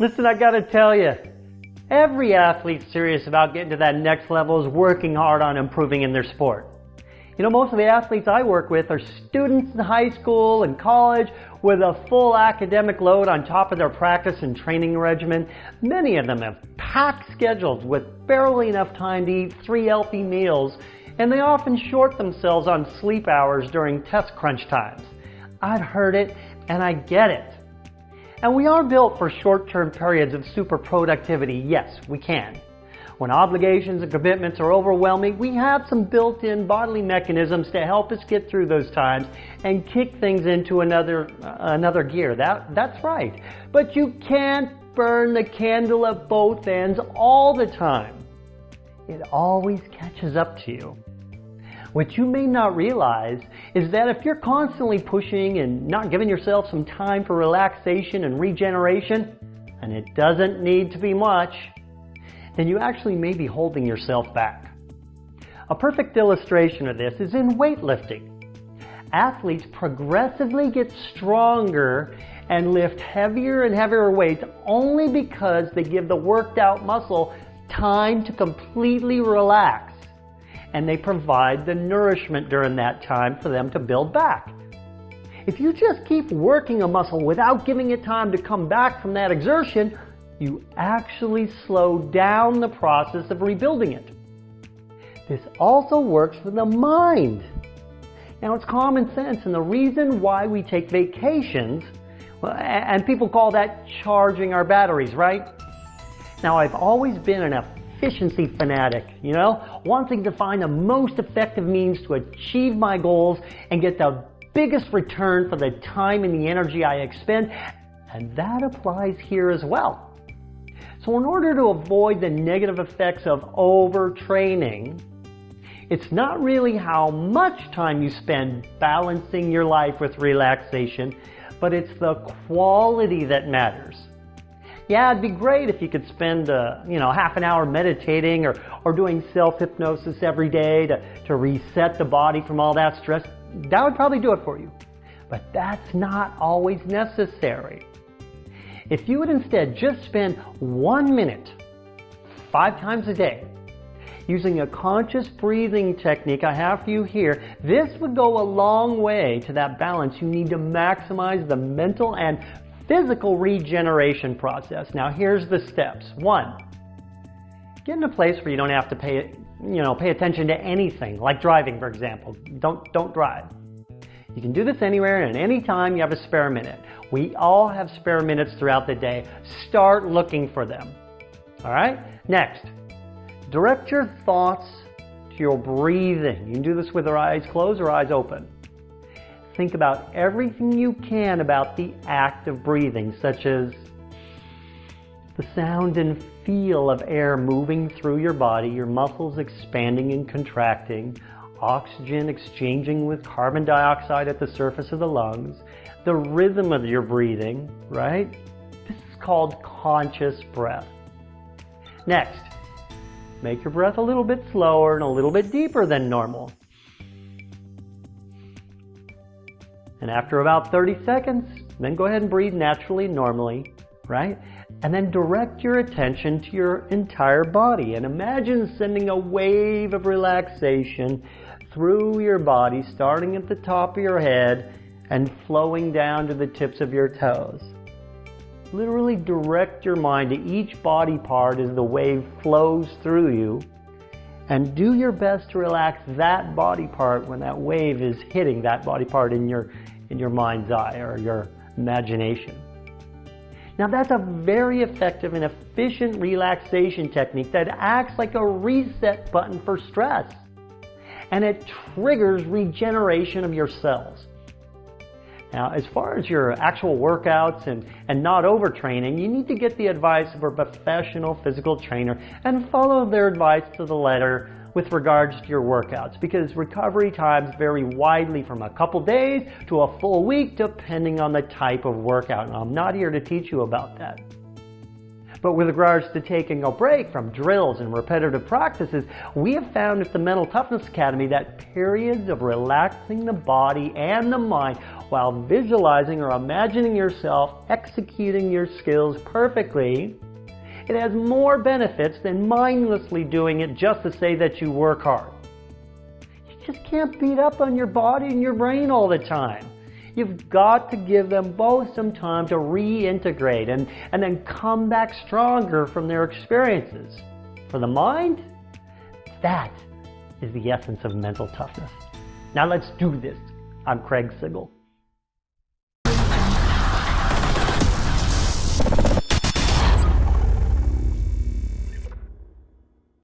Listen, I gotta tell you, every athlete serious about getting to that next level is working hard on improving in their sport. You know, most of the athletes I work with are students in high school and college with a full academic load on top of their practice and training regimen. Many of them have packed schedules with barely enough time to eat three healthy meals, and they often short themselves on sleep hours during test crunch times. I've heard it and I get it. And we are built for short-term periods of super productivity. Yes, we can. When obligations and commitments are overwhelming, we have some built-in bodily mechanisms to help us get through those times and kick things into another, uh, another gear. That, that's right. But you can't burn the candle at both ends all the time. It always catches up to you. What you may not realize is that if you're constantly pushing and not giving yourself some time for relaxation and regeneration, and it doesn't need to be much, then you actually may be holding yourself back. A perfect illustration of this is in weightlifting. Athletes progressively get stronger and lift heavier and heavier weights only because they give the worked out muscle time to completely relax and they provide the nourishment during that time for them to build back. If you just keep working a muscle without giving it time to come back from that exertion, you actually slow down the process of rebuilding it. This also works for the mind. Now it's common sense and the reason why we take vacations, and people call that charging our batteries, right? Now I've always been an efficiency fanatic, you know, wanting to find the most effective means to achieve my goals and get the biggest return for the time and the energy I expend, and that applies here as well. So in order to avoid the negative effects of overtraining, it's not really how much time you spend balancing your life with relaxation, but it's the quality that matters. Yeah, it'd be great if you could spend, uh, you know, half an hour meditating or, or doing self-hypnosis every day to, to reset the body from all that stress. That would probably do it for you. But that's not always necessary. If you would instead just spend one minute, five times a day, using a conscious breathing technique I have for you here, this would go a long way to that balance you need to maximize the mental and physical regeneration process. Now here's the steps. One, get in a place where you don't have to pay, you know, pay attention to anything, like driving, for example. Don't, don't drive. You can do this anywhere and any time you have a spare minute. We all have spare minutes throughout the day. Start looking for them. All right? Next, direct your thoughts to your breathing. You can do this with your eyes closed or eyes open. Think about everything you can about the act of breathing, such as the sound and feel of air moving through your body, your muscles expanding and contracting, oxygen exchanging with carbon dioxide at the surface of the lungs, the rhythm of your breathing, right? This is called conscious breath. Next, make your breath a little bit slower and a little bit deeper than normal. And after about 30 seconds, then go ahead and breathe naturally, normally, right? And then direct your attention to your entire body and imagine sending a wave of relaxation through your body, starting at the top of your head and flowing down to the tips of your toes. Literally direct your mind to each body part as the wave flows through you and do your best to relax that body part when that wave is hitting that body part in your, in your mind's eye or your imagination. Now that's a very effective and efficient relaxation technique that acts like a reset button for stress. And it triggers regeneration of your cells. Now, as far as your actual workouts and, and not overtraining, you need to get the advice of a professional physical trainer and follow their advice to the letter with regards to your workouts because recovery times vary widely from a couple days to a full week depending on the type of workout. And I'm not here to teach you about that. But with regards to taking a break from drills and repetitive practices, we have found at the Mental Toughness Academy that periods of relaxing the body and the mind while visualizing or imagining yourself executing your skills perfectly, it has more benefits than mindlessly doing it just to say that you work hard. You just can't beat up on your body and your brain all the time. You've got to give them both some time to reintegrate and, and then come back stronger from their experiences. For the mind, that is the essence of mental toughness. Now let's do this. I'm Craig Sigl.